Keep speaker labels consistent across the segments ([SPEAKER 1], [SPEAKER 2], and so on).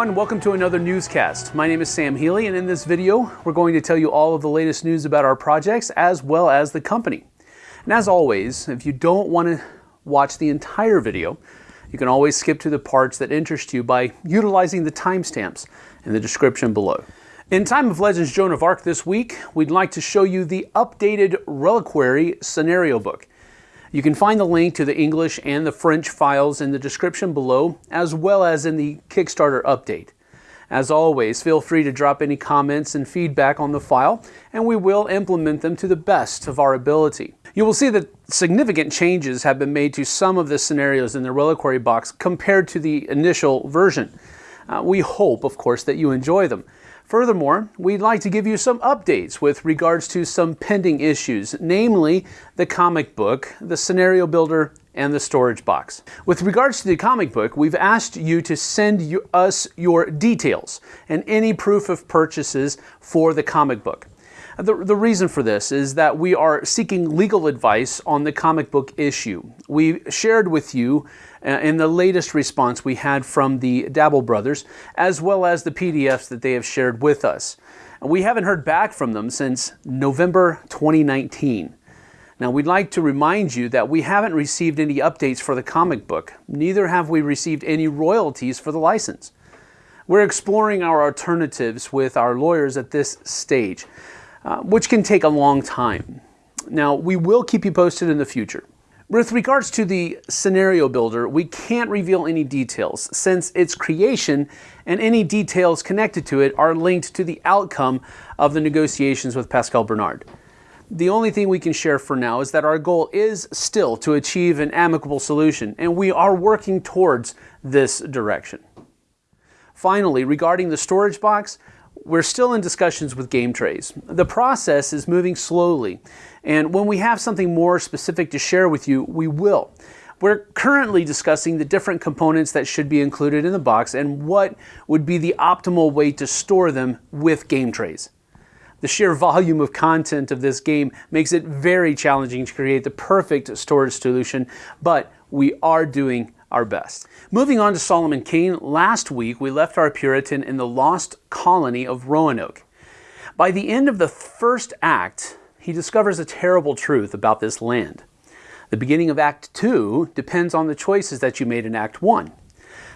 [SPEAKER 1] everyone, welcome to another newscast. My name is Sam Healy and in this video we're going to tell you all of the latest news about our projects as well as the company. And as always, if you don't want to watch the entire video, you can always skip to the parts that interest you by utilizing the timestamps in the description below. In Time of Legends Joan of Arc this week, we'd like to show you the updated Reliquary scenario book. You can find the link to the English and the French files in the description below, as well as in the Kickstarter update. As always, feel free to drop any comments and feedback on the file, and we will implement them to the best of our ability. You will see that significant changes have been made to some of the scenarios in the Reliquary box compared to the initial version. Uh, we hope, of course, that you enjoy them. Furthermore, we'd like to give you some updates with regards to some pending issues, namely the comic book, the scenario builder, and the storage box. With regards to the comic book, we've asked you to send you, us your details and any proof of purchases for the comic book. The, the reason for this is that we are seeking legal advice on the comic book issue. We shared with you uh, in the latest response we had from the Dabel brothers, as well as the PDFs that they have shared with us. And we haven't heard back from them since November 2019. Now, we'd like to remind you that we haven't received any updates for the comic book, neither have we received any royalties for the license. We're exploring our alternatives with our lawyers at this stage, uh, which can take a long time. Now, we will keep you posted in the future. With regards to the scenario builder, we can't reveal any details since its creation and any details connected to it are linked to the outcome of the negotiations with Pascal Bernard. The only thing we can share for now is that our goal is still to achieve an amicable solution, and we are working towards this direction. Finally, regarding the storage box, we're still in discussions with Game Trays. The process is moving slowly, and when we have something more specific to share with you, we will. We're currently discussing the different components that should be included in the box and what would be the optimal way to store them with game trays. The sheer volume of content of this game makes it very challenging to create the perfect storage solution, but we are doing our best. Moving on to Solomon Kane, last week we left our Puritan in the lost colony of Roanoke. By the end of the first act, he discovers a terrible truth about this land. The beginning of Act 2 depends on the choices that you made in Act 1.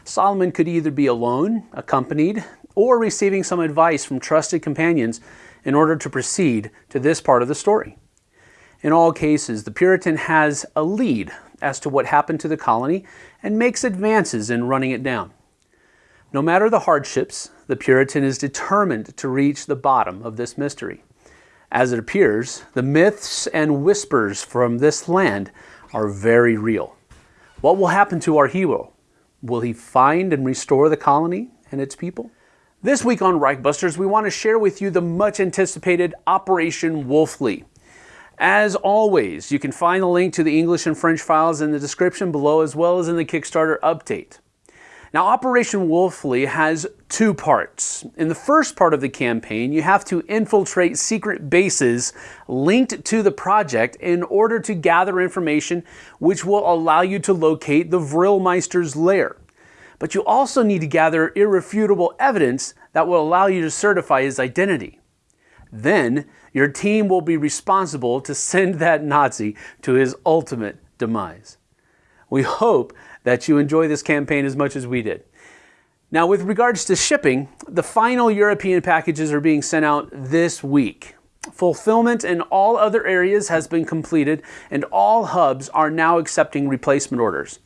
[SPEAKER 1] Solomon could either be alone, accompanied, or receiving some advice from trusted companions in order to proceed to this part of the story. In all cases, the Puritan has a lead as to what happened to the colony and makes advances in running it down. No matter the hardships, the Puritan is determined to reach the bottom of this mystery. As it appears, the myths and whispers from this land are very real. What will happen to our hero? Will he find and restore the colony and its people? This week on Reichbusters, we want to share with you the much anticipated Operation Wolfley. As always, you can find the link to the English and French files in the description below as well as in the Kickstarter update. Now, Operation Wolfley has two parts. In the first part of the campaign, you have to infiltrate secret bases linked to the project in order to gather information which will allow you to locate the Vrilmeister's lair. But you also need to gather irrefutable evidence that will allow you to certify his identity. Then your team will be responsible to send that Nazi to his ultimate demise. We hope that you enjoy this campaign as much as we did. Now, with regards to shipping, the final European packages are being sent out this week. Fulfillment in all other areas has been completed, and all hubs are now accepting replacement orders.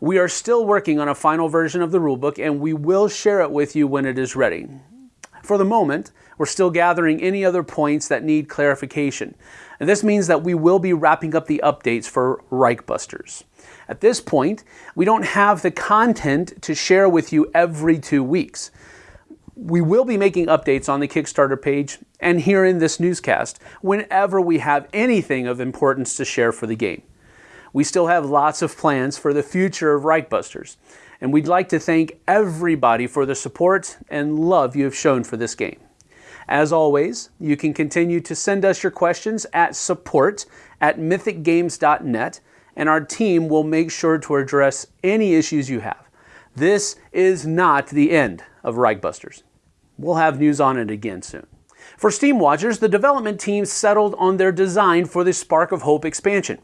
[SPEAKER 1] We are still working on a final version of the rulebook, and we will share it with you when it is ready. For the moment, we're still gathering any other points that need clarification. And this means that we will be wrapping up the updates for Reichbusters. At this point, we don't have the content to share with you every two weeks. We will be making updates on the Kickstarter page and here in this newscast whenever we have anything of importance to share for the game. We still have lots of plans for the future of Reichbusters, and we'd like to thank everybody for the support and love you have shown for this game. As always, you can continue to send us your questions at support at mythicgames.net, and our team will make sure to address any issues you have. This is not the end of Reichbusters. We'll have news on it again soon. For Steam Watchers, the development team settled on their design for the Spark of Hope expansion.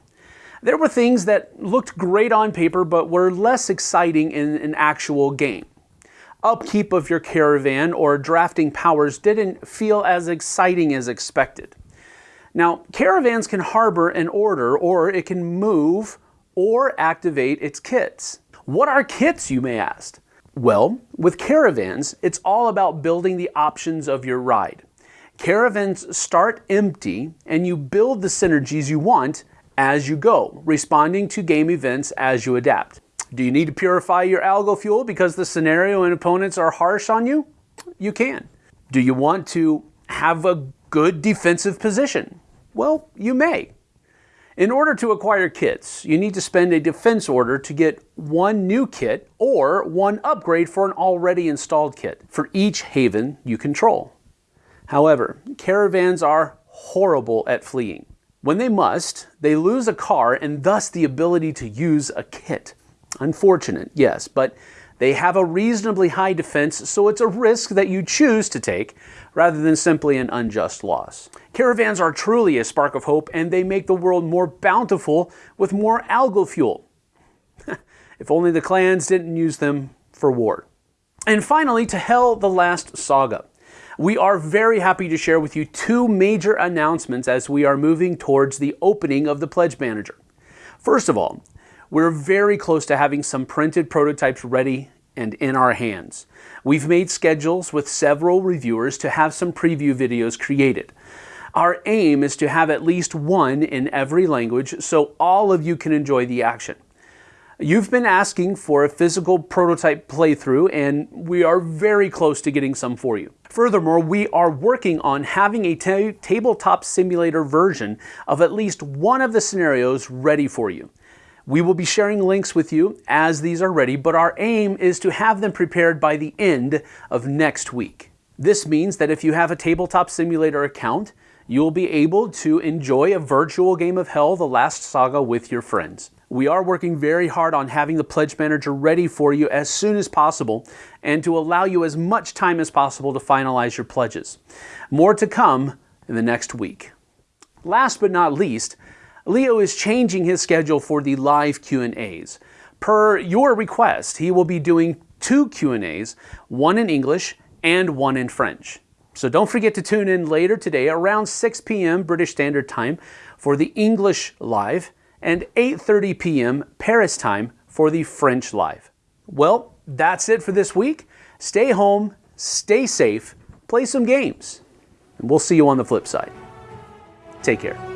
[SPEAKER 1] There were things that looked great on paper but were less exciting in an actual game. Upkeep of your caravan or drafting powers didn't feel as exciting as expected. Now, caravans can harbor an order or it can move or activate its kits. What are kits, you may ask? Well, with caravans, it's all about building the options of your ride. Caravans start empty and you build the synergies you want as you go, responding to game events as you adapt. Do you need to purify your algal fuel because the scenario and opponents are harsh on you? You can. Do you want to have a good defensive position? Well, you may. In order to acquire kits, you need to spend a defense order to get one new kit or one upgrade for an already installed kit for each haven you control. However, caravans are horrible at fleeing. When they must, they lose a car and thus the ability to use a kit. Unfortunate, yes, but they have a reasonably high defense, so it's a risk that you choose to take rather than simply an unjust loss. Caravans are truly a spark of hope and they make the world more bountiful with more algal fuel. if only the clans didn't use them for war. And finally, to Hel the Last Saga. We are very happy to share with you two major announcements as we are moving towards the opening of the Pledge Manager. First of all, we're very close to having some printed prototypes ready and in our hands. We've made schedules with several reviewers to have some preview videos created. Our aim is to have at least one in every language so all of you can enjoy the action. You've been asking for a physical prototype playthrough and we are very close to getting some for you. Furthermore, we are working on having a tabletop simulator version of at least one of the scenarios ready for you. We will be sharing links with you as these are ready, but our aim is to have them prepared by the end of next week. This means that if you have a tabletop simulator account, you'll be able to enjoy a virtual game of Hel The Last Saga with your friends. We are working very hard on having the Pledge Manager ready for you as soon as possible and to allow you as much time as possible to finalize your pledges. More to come in the next week. Last but not least, Leo is changing his schedule for the live Q&As. Per your request, he will be doing two Q&As, one in English and one in French. So don't forget to tune in later today around 6 p.m. British Standard Time for the English Live and 8.30 p.m. Paris time for the French Live. Well, that's it for this week. Stay home, stay safe, play some games, and we'll see you on the flip side. Take care.